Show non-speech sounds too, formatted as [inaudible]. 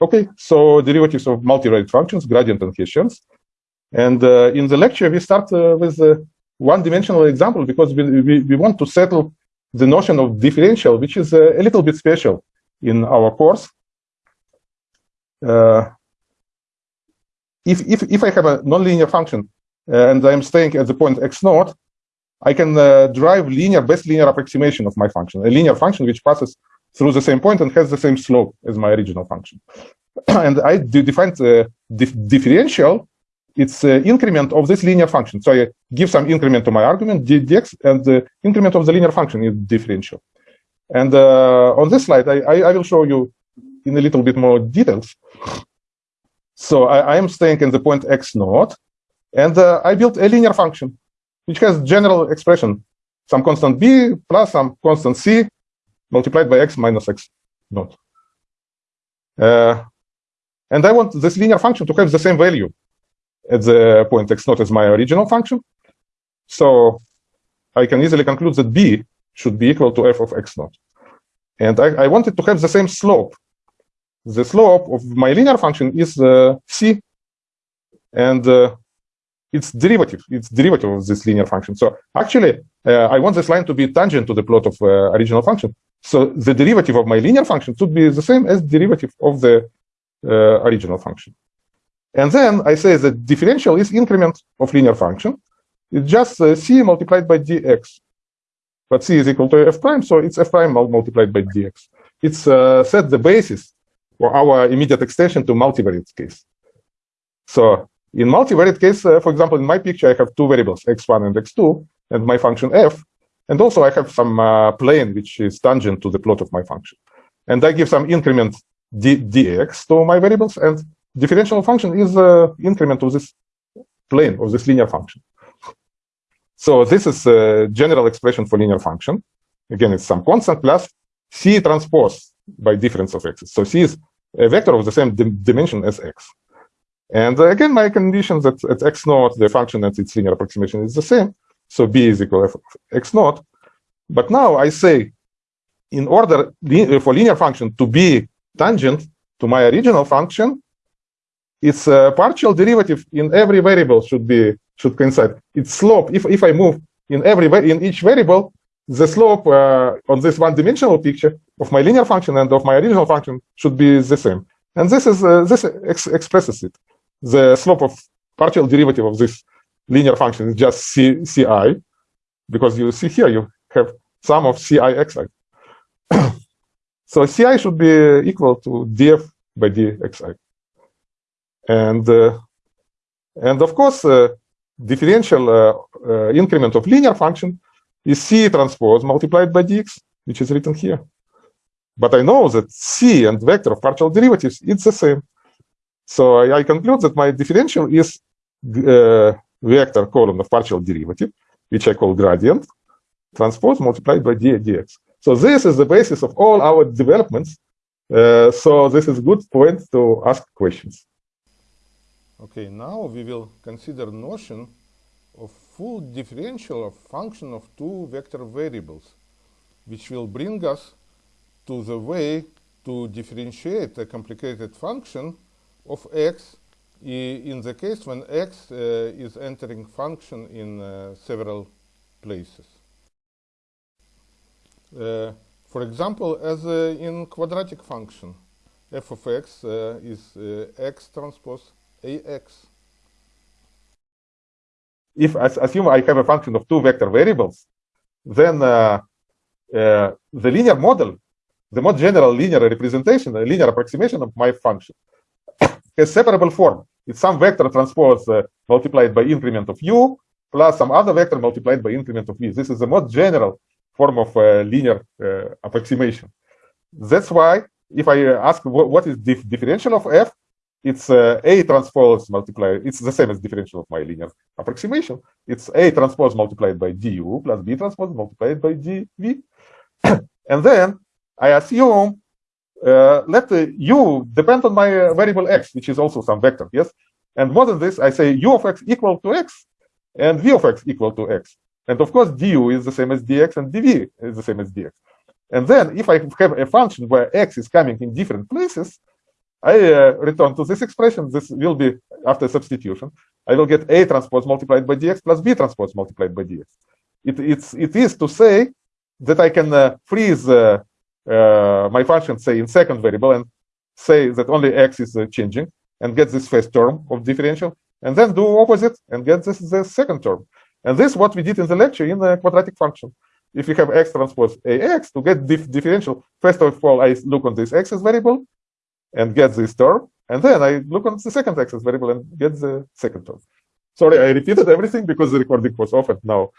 Okay, so derivatives of multivariate functions, gradient and Hessians. And uh, in the lecture, we start uh, with a one-dimensional example because we, we, we, want to settle the notion of differential, which is a, a little bit special in our course. Uh, if, if, if I have a nonlinear function uh, and I'm staying at the point x naught, I can uh, derive linear, best linear approximation of my function, a linear function which passes through the same point and has the same slope as my original function. [clears throat] and I define the dif differential, it's the increment of this linear function. So I give some increment to my argument, dx, and the increment of the linear function is differential. And uh, on this slide, I, I, I, will show you in a little bit more details. So I, I am staying in the point x naught, and uh, I built a linear function which has general expression, some constant b plus some constant c multiplied by x minus x naught. Uh, and I want this linear function to have the same value at the point x naught as my original function. So I can easily conclude that b should be equal to f of x naught. And I, I wanted to have the same slope. The slope of my linear function is uh, c. And uh, its derivative, its derivative of this linear function. So actually, uh, I want this line to be tangent to the plot of uh, original function. So the derivative of my linear function should be the same as derivative of the uh, original function. And then I say the differential is increment of linear function. It's just uh, c multiplied by dx. But c is equal to f prime, so it's f prime multiplied by dx. It's uh, set the basis for our immediate extension to multivariate case. So in multivariate case, uh, for example, in my picture, I have two variables, x1 and x2, and my function f. And also I have some uh, plane which is tangent to the plot of my function. And I give some increment d dx to my variables, and differential function is the increment of this plane, of this linear function. So this is a general expression for linear function. Again, it's some constant plus c transpose by difference of x. So c is a vector of the same dim dimension as x. And uh, again, my condition that at x naught, the function at its linear approximation is the same. So b is equal to x naught. But now I say, in order for linear function to be tangent to my original function, its partial derivative in every variable should be should coincide. Its slope, if if I move in every in each variable, the slope uh, on this one-dimensional picture of my linear function and of my original function should be the same. And this is uh, this ex expresses it the slope of partial derivative of this linear function is just C, ci, because you see here you have sum of ci xi. [coughs] so ci should be equal to df by dxi. And, uh, and of course, uh, differential uh, uh, increment of linear function is c transpose multiplied by dx, which is written here. But I know that c and vector of partial derivatives, it's the same. So I, I conclude that my differential is uh, vector column of partial derivative, which I call gradient, transpose multiplied by d dx. So this is the basis of all our developments. Uh, so this is good point to ask questions. Okay, now we will consider notion of full differential of function of two vector variables, which will bring us to the way to differentiate a complicated function of x in the case when x uh, is entering function in uh, several places. Uh, for example, as in quadratic function, f of x is x transpose ax. If I assume I have a function of two vector variables, then uh, uh, the linear model, the more general linear representation, the linear approximation of my function has separable form. It's some vector transpose uh, multiplied by increment of u plus some other vector multiplied by increment of v. This is the most general form of uh, linear uh, approximation. That's why if I ask what is dif differential of f, it's uh, a transpose multiplied. It's the same as differential of my linear approximation. It's a transpose multiplied by du plus b transpose multiplied by dv. [coughs] and then I assume uh, let uh, u depend on my uh, variable x, which is also some vector, yes? And more than this, I say u of x equal to x and v of x equal to x. And of course, du is the same as dx and dv is the same as dx. And then if I have a function where x is coming in different places, I uh, return to this expression. This will be after substitution. I will get A transpose multiplied by dx plus B transpose multiplied by dx. It, it's, it is to say that I can uh, freeze uh, my function, say, in second variable and say that only x is uh, changing and get this first term of differential, and then do opposite and get this the second term. And this is what we did in the lecture in the quadratic function. If you have x transpose ax, to get dif differential, first of all, I look on this axis variable and get this term, and then I look on the second axis variable and get the second term. Sorry, I repeated everything because the recording was off and now